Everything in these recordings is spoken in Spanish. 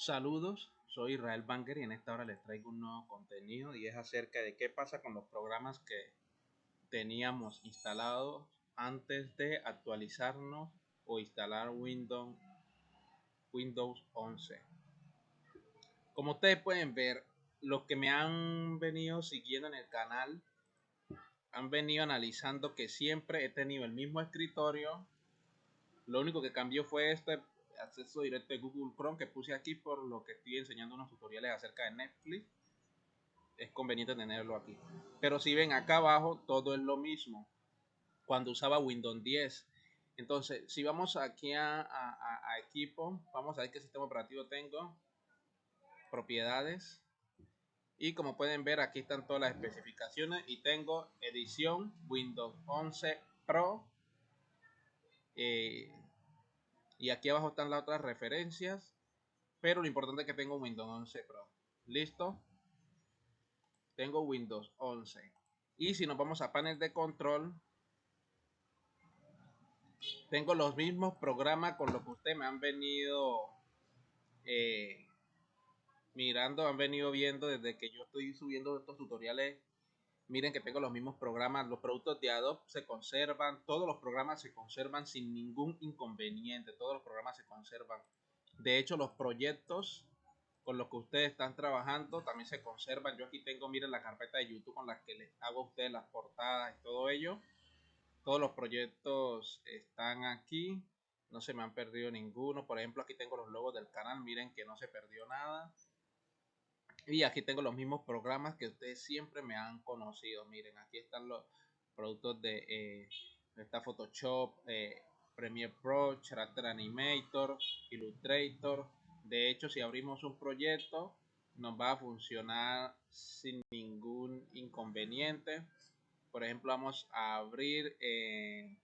Saludos, soy Israel Banger y en esta hora les traigo un nuevo contenido y es acerca de qué pasa con los programas que teníamos instalados antes de actualizarnos o instalar Windows, Windows 11. Como ustedes pueden ver, los que me han venido siguiendo en el canal han venido analizando que siempre he tenido el mismo escritorio. Lo único que cambió fue este acceso directo de Google Chrome que puse aquí por lo que estoy enseñando unos tutoriales acerca de Netflix. Es conveniente tenerlo aquí. Pero si ven acá abajo, todo es lo mismo. Cuando usaba Windows 10. Entonces, si vamos aquí a, a equipo, vamos a ver qué sistema operativo tengo. Propiedades. Y como pueden ver, aquí están todas las especificaciones. Y tengo edición Windows 11 Pro. Eh, y aquí abajo están las otras referencias. Pero lo importante es que tengo Windows 11 Pro. ¿Listo? Tengo Windows 11. Y si nos vamos a panel de control, tengo los mismos programas con los que ustedes me han venido eh, mirando, han venido viendo desde que yo estoy subiendo estos tutoriales. Miren que tengo los mismos programas, los productos de Adobe se conservan, todos los programas se conservan sin ningún inconveniente, todos los programas se conservan. De hecho, los proyectos con los que ustedes están trabajando también se conservan. Yo aquí tengo, miren, la carpeta de YouTube con la que les hago a ustedes las portadas y todo ello. Todos los proyectos están aquí. No se me han perdido ninguno. Por ejemplo, aquí tengo los logos del canal. Miren que no se perdió nada. Y aquí tengo los mismos programas que ustedes siempre me han conocido. Miren, aquí están los productos de eh, Photoshop, eh, Premiere Pro, Character Animator, Illustrator. De hecho, si abrimos un proyecto, nos va a funcionar sin ningún inconveniente. Por ejemplo, vamos a abrir eh,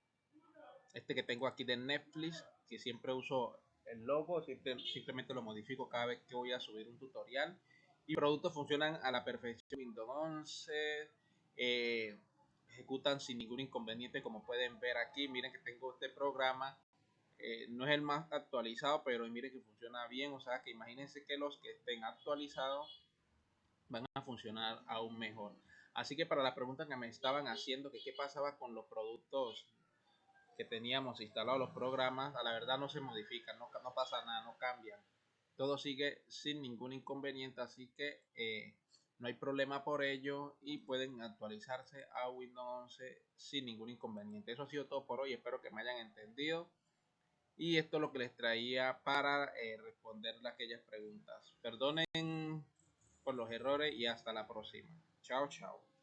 este que tengo aquí de Netflix, que siempre uso el logo, simplemente lo modifico cada vez que voy a subir un tutorial y productos funcionan a la perfección. Windows 11 eh, ejecutan sin ningún inconveniente, como pueden ver aquí. Miren que tengo este programa. Eh, no es el más actualizado, pero miren que funciona bien. O sea que imagínense que los que estén actualizados van a funcionar aún mejor. Así que para la pregunta que me estaban haciendo, que qué pasaba con los productos que teníamos instalados, los programas, a la verdad no se modifican, no, no pasa nada, no cambian todo sigue sin ningún inconveniente, así que eh, no hay problema por ello y pueden actualizarse a Windows 11 sin ningún inconveniente. Eso ha sido todo por hoy, espero que me hayan entendido. Y esto es lo que les traía para eh, responderle aquellas preguntas. Perdonen por los errores y hasta la próxima. Chao, chao.